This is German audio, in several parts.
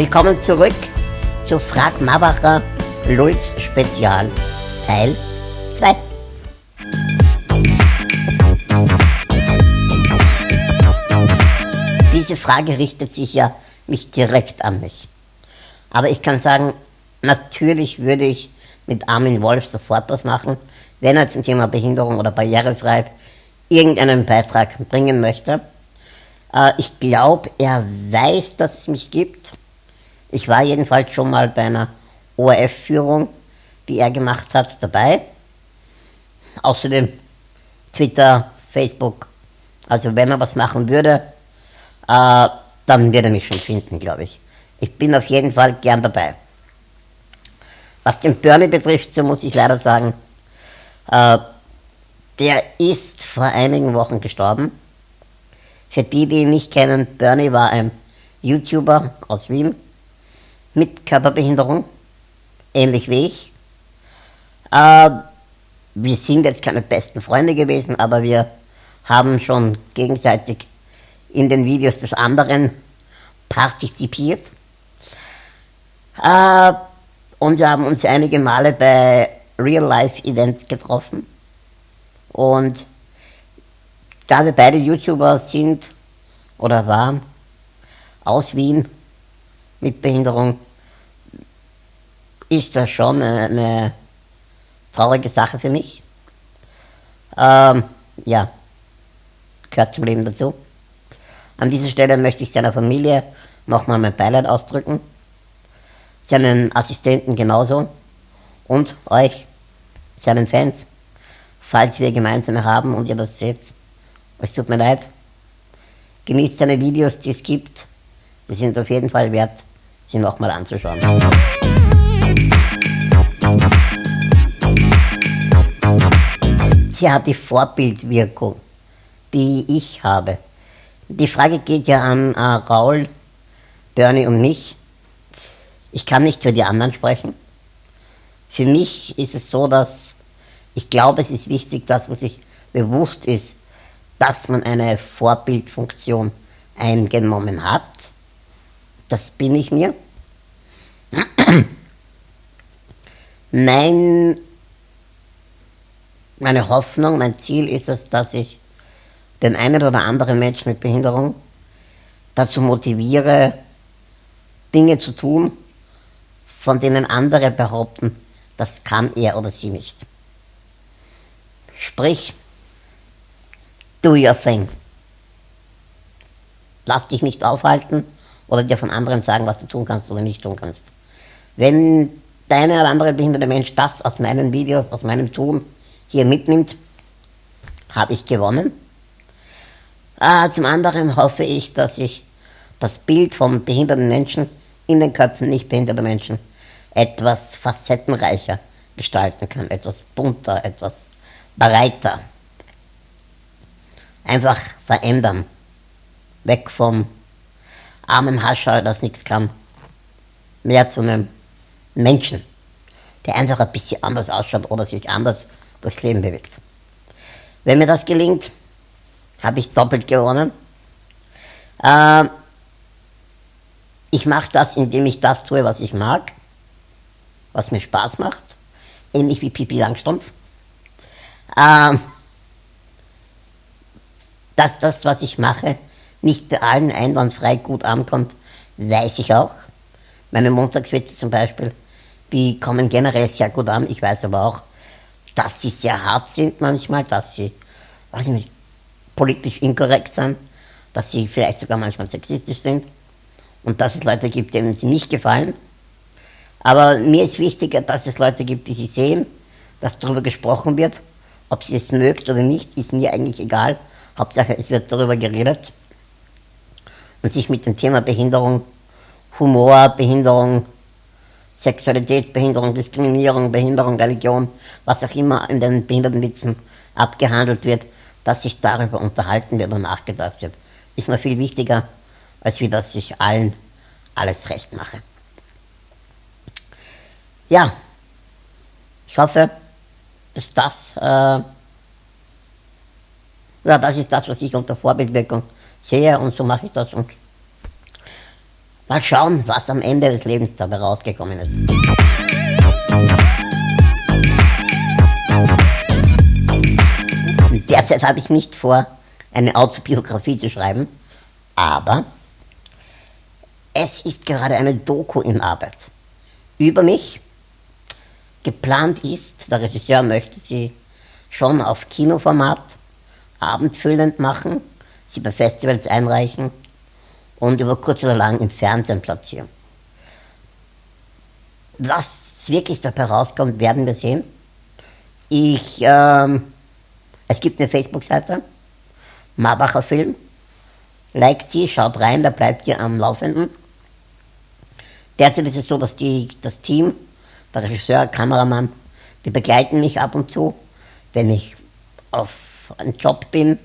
Willkommen zurück zu Frag Mabacher Lulz Spezial Teil 2. Diese Frage richtet sich ja nicht direkt an mich. Aber ich kann sagen, natürlich würde ich mit Armin Wolf sofort was machen, wenn er zum Thema Behinderung oder Barrierefreiheit irgendeinen Beitrag bringen möchte. Äh, ich glaube, er weiß, dass es mich gibt. Ich war jedenfalls schon mal bei einer ORF-Führung, die er gemacht hat, dabei. Außerdem Twitter, Facebook. Also wenn er was machen würde, äh, dann würde er mich schon finden, glaube ich. Ich bin auf jeden Fall gern dabei. Was den Bernie betrifft, so muss ich leider sagen, äh, der ist vor einigen Wochen gestorben. Für die, die ihn nicht kennen, Bernie war ein YouTuber aus Wien mit Körperbehinderung, ähnlich wie ich. Äh, wir sind jetzt keine besten Freunde gewesen, aber wir haben schon gegenseitig in den Videos des anderen partizipiert. Äh, und wir haben uns einige Male bei Real-Life-Events getroffen. Und da wir beide YouTuber sind oder waren, aus Wien mit Behinderung, ist das schon eine, eine traurige Sache für mich. Ähm, ja, gehört zum Leben dazu. An dieser Stelle möchte ich seiner Familie nochmal mein Beileid ausdrücken, seinen Assistenten genauso und euch, seinen Fans, falls wir gemeinsame haben und ihr das seht. Es tut mir leid. Genießt seine Videos, die es gibt. Die sind auf jeden Fall wert, sie nochmal anzuschauen. Sie hat die Vorbildwirkung, die ich habe. Die Frage geht ja an äh, Raul, Bernie und mich. Ich kann nicht für die anderen sprechen. Für mich ist es so, dass ich glaube, es ist wichtig, dass man sich bewusst ist, dass man eine Vorbildfunktion eingenommen hat. Das bin ich mir. Mein, meine Hoffnung, mein Ziel ist es, dass ich den einen oder anderen Menschen mit Behinderung dazu motiviere, Dinge zu tun, von denen andere behaupten, das kann er oder sie nicht. Sprich, do your thing. Lass dich nicht aufhalten oder dir von anderen sagen, was du tun kannst oder nicht tun kannst. Wenn deine oder andere behinderte Mensch das aus meinen Videos, aus meinem Tun hier mitnimmt, habe ich gewonnen. Äh, zum anderen hoffe ich, dass ich das Bild von behinderten Menschen in den Köpfen nicht behinderter Menschen etwas facettenreicher gestalten kann, etwas bunter, etwas breiter. Einfach verändern. Weg vom armen Hascher, das nichts kann, mehr zu einem Menschen, der einfach ein bisschen anders ausschaut oder sich anders durchs Leben bewegt. Wenn mir das gelingt, habe ich doppelt gewonnen. Äh, ich mache das, indem ich das tue, was ich mag, was mir Spaß macht, ähnlich wie Pipi Langstrumpf. Äh, dass das, was ich mache, nicht bei allen einwandfrei gut ankommt, weiß ich auch. Meine Montagswitze zum Beispiel, die kommen generell sehr gut an. Ich weiß aber auch, dass sie sehr hart sind manchmal, dass sie, weiß ich nicht, politisch inkorrekt sind, dass sie vielleicht sogar manchmal sexistisch sind und dass es Leute gibt, denen sie nicht gefallen. Aber mir ist wichtiger, dass es Leute gibt, die sie sehen, dass darüber gesprochen wird. Ob sie es mögt oder nicht, ist mir eigentlich egal. Hauptsache, es wird darüber geredet und sich mit dem Thema Behinderung, Humor, Behinderung, Sexualität, Behinderung, Diskriminierung, Behinderung, Religion, was auch immer in den Behindertenwitzen abgehandelt wird, dass sich darüber unterhalten wird und nachgedacht wird, ist mir viel wichtiger, als wie dass ich allen alles recht mache. Ja, ich hoffe, dass das, äh, ja, das ist das, was ich unter Vorbildwirkung sehe und so mache ich das und Mal schauen, was am Ende des Lebens dabei rausgekommen ist. Derzeit habe ich nicht vor, eine Autobiografie zu schreiben, aber es ist gerade eine Doku in Arbeit über mich. Geplant ist, der Regisseur möchte sie schon auf Kinoformat abendfüllend machen, sie bei Festivals einreichen und über kurz oder lang im Fernsehen platzieren. Was wirklich dabei rauskommt, werden wir sehen. Ich, ähm, es gibt eine Facebook-Seite, Marbacher Film. Liked sie, schaut rein, da bleibt sie am Laufenden. Derzeit ist es so, dass die, das Team, der Regisseur, Kameramann, die begleiten mich ab und zu, wenn ich auf einem Job bin,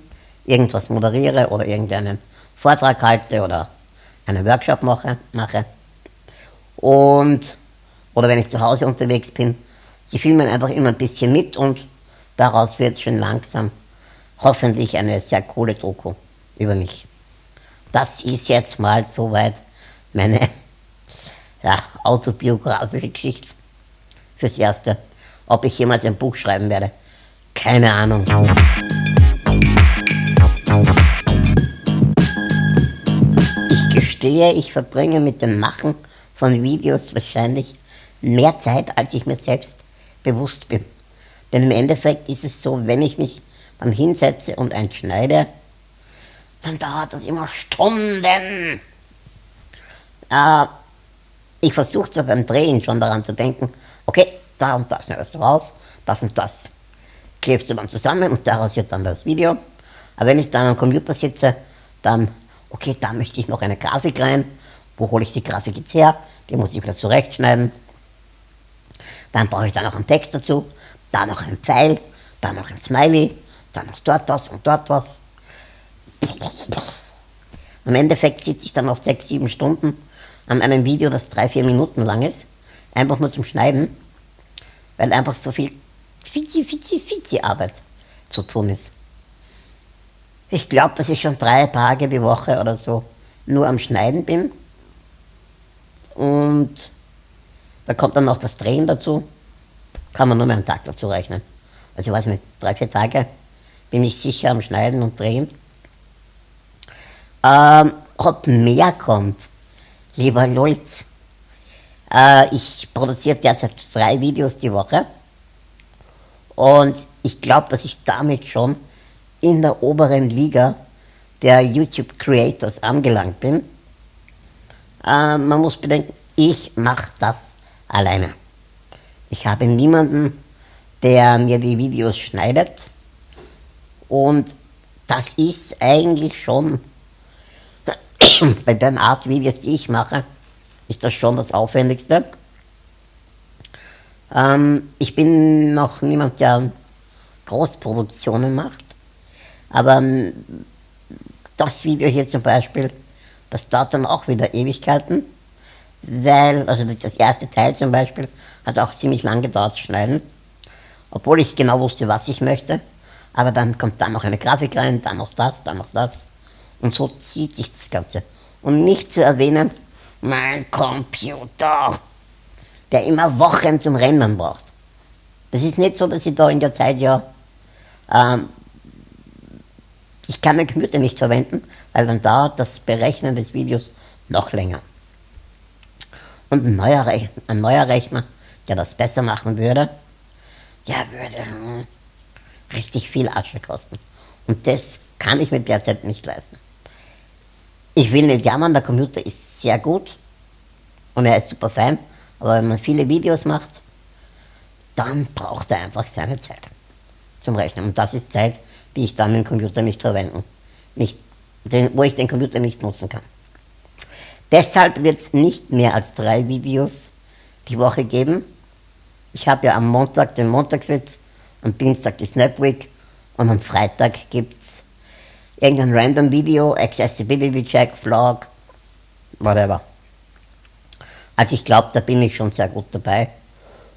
irgendwas moderiere oder irgendeinen Vortrag halte oder einen Workshop mache, mache. Und, oder wenn ich zu Hause unterwegs bin, sie filmen einfach immer ein bisschen mit und daraus wird schon langsam hoffentlich eine sehr coole Doku über mich. Das ist jetzt mal soweit meine ja, autobiografische Geschichte fürs Erste. Ob ich jemals ein Buch schreiben werde, keine Ahnung. Gestehe, ich verbringe mit dem Machen von Videos wahrscheinlich mehr Zeit, als ich mir selbst bewusst bin. Denn im Endeffekt ist es so, wenn ich mich dann hinsetze und einschneide, dann dauert das immer Stunden. Äh, ich versuche zwar beim Drehen schon daran zu denken, okay, da und da schneidest du raus, das und das klebst du dann zusammen und daraus wird dann das Video. Aber wenn ich dann am Computer sitze, dann okay, da möchte ich noch eine Grafik rein, wo hole ich die Grafik jetzt her, die muss ich wieder zurechtschneiden. Dann brauche ich da noch einen Text dazu, da noch einen Pfeil, da noch ein Smiley, dann noch dort was und dort was. Im Endeffekt sitze ich dann noch sechs, sieben Stunden an einem Video, das drei, vier Minuten lang ist, einfach nur zum Schneiden, weil einfach so viel Fizi, Fizi, Fizi Arbeit zu tun ist. Ich glaube, dass ich schon drei Tage die Woche oder so nur am Schneiden bin. Und da kommt dann noch das Drehen dazu. Kann man nur mehr einen Tag dazu rechnen. Also ich weiß nicht, drei, vier Tage bin ich sicher am Schneiden und Drehen. Ähm, ob mehr kommt, lieber Lulz. Äh, ich produziere derzeit drei Videos die Woche. Und ich glaube, dass ich damit schon in der oberen Liga der YouTube Creators angelangt bin. Äh, man muss bedenken, ich mache das alleine. Ich habe niemanden, der mir die Videos schneidet. Und das ist eigentlich schon, bei den Art Videos, die ich mache, ist das schon das Aufwendigste. Ähm, ich bin noch niemand, der Großproduktionen macht. Aber ähm, das Video hier zum Beispiel, das dauert dann auch wieder Ewigkeiten, weil, also das erste Teil zum Beispiel, hat auch ziemlich lang gedauert zu schneiden, obwohl ich genau wusste, was ich möchte. Aber dann kommt dann noch eine Grafik rein, dann noch das, dann noch das. Und so zieht sich das Ganze. Und nicht zu erwähnen, mein Computer, der immer Wochen zum Rennen braucht. Das ist nicht so, dass ich da in der Zeit ja ähm, ich kann den Computer nicht verwenden, weil dann dauert das Berechnen des Videos noch länger. Und ein neuer, Rechner, ein neuer Rechner, der das besser machen würde, der würde hm, richtig viel Asche kosten. Und das kann ich mir derzeit nicht leisten. Ich will nicht jammern, der Computer ist sehr gut und er ist super fein, aber wenn man viele Videos macht, dann braucht er einfach seine Zeit zum Rechnen. Und das ist Zeit, die ich dann den Computer nicht verwenden, nicht, den, wo ich den Computer nicht nutzen kann. Deshalb wird es nicht mehr als drei Videos die Woche geben. Ich habe ja am Montag den Montagswitz, am Dienstag die Snap Week und am Freitag gibt es irgendein random Video, Accessibility Check, Vlog, whatever. Also ich glaube, da bin ich schon sehr gut dabei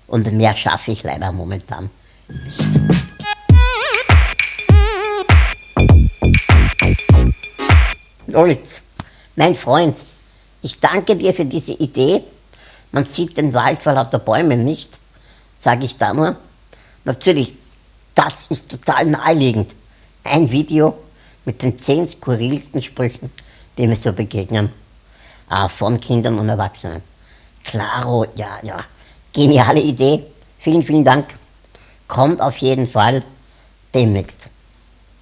und mehr schaffe ich leider momentan nicht. Lolitz, mein Freund, Ich danke dir für diese Idee. Man sieht den Wald vor lauter Bäumen nicht, sage ich da nur. Natürlich, das ist total naheliegend. Ein Video mit den zehn skurrilsten Sprüchen, die mir so begegnen, äh, von Kindern und Erwachsenen. Klaro, ja, ja, geniale Idee. Vielen, vielen Dank. Kommt auf jeden Fall demnächst.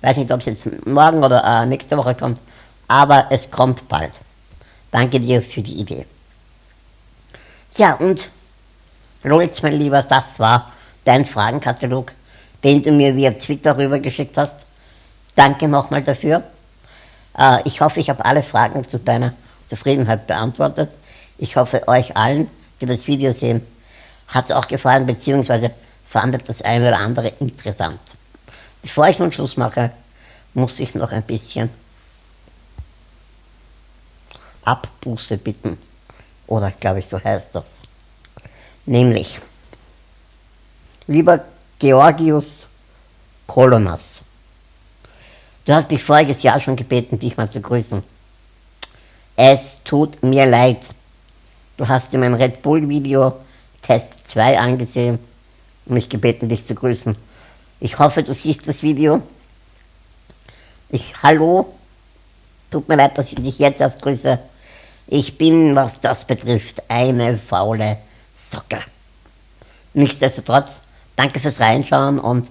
Weiß nicht, ob es jetzt morgen oder äh, nächste Woche kommt, aber es kommt bald. Danke dir für die Idee. Tja, und Lolz, mein Lieber, das war dein Fragenkatalog, den du mir via Twitter rübergeschickt hast. Danke nochmal dafür. Äh, ich hoffe, ich habe alle Fragen zu deiner Zufriedenheit beantwortet. Ich hoffe, euch allen, die das Video sehen, hat es auch gefallen, beziehungsweise fandet das eine oder andere interessant. Bevor ich nun Schluss mache, muss ich noch ein bisschen Abbuße bitten. Oder glaube ich, so heißt das. Nämlich, lieber Georgius Kolonas, du hast mich voriges Jahr schon gebeten, dich mal zu grüßen. Es tut mir leid. Du hast dir mein Red Bull Video Test 2 angesehen und mich gebeten, dich zu grüßen. Ich hoffe, du siehst das Video. Ich, hallo, tut mir leid, dass ich dich jetzt erst grüße. Ich bin, was das betrifft, eine faule Socke. Nichtsdestotrotz, danke fürs Reinschauen und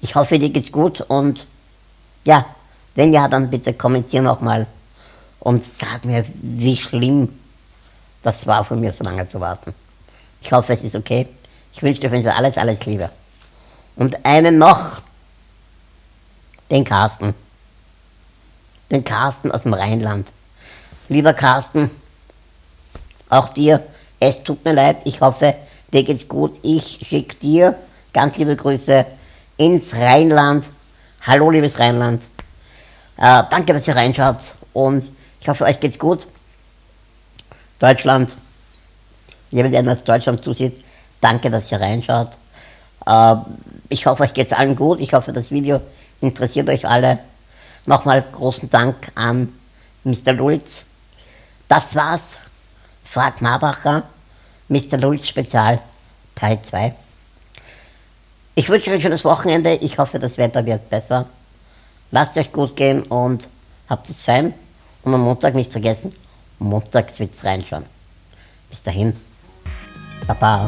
ich hoffe, dir geht's gut und ja, wenn ja, dann bitte kommentier nochmal und sag mir, wie schlimm das war von mir, so lange zu warten. Ich hoffe, es ist okay. Ich wünsche dir für alles, alles Liebe. Und einen noch, den Carsten. Den Carsten aus dem Rheinland. Lieber Carsten, auch dir, es tut mir leid, ich hoffe, dir geht's gut. Ich schicke dir ganz liebe Grüße ins Rheinland. Hallo, liebes Rheinland. Äh, danke, dass ihr reinschaut und ich hoffe, euch geht's gut. Deutschland, jemand, der aus Deutschland zusieht, danke, dass ihr reinschaut. Äh, ich hoffe, euch geht's allen gut. Ich hoffe, das Video interessiert euch alle. Nochmal großen Dank an Mr. Lulz das war's. Frag Marbacher, Mr. Lulz Spezial, Teil 2. Ich wünsche euch ein schönes Wochenende. Ich hoffe, das Wetter wird besser. Lasst euch gut gehen und habt es fein. Und am Montag nicht vergessen, montags wird's reinschauen. Bis dahin. Baba.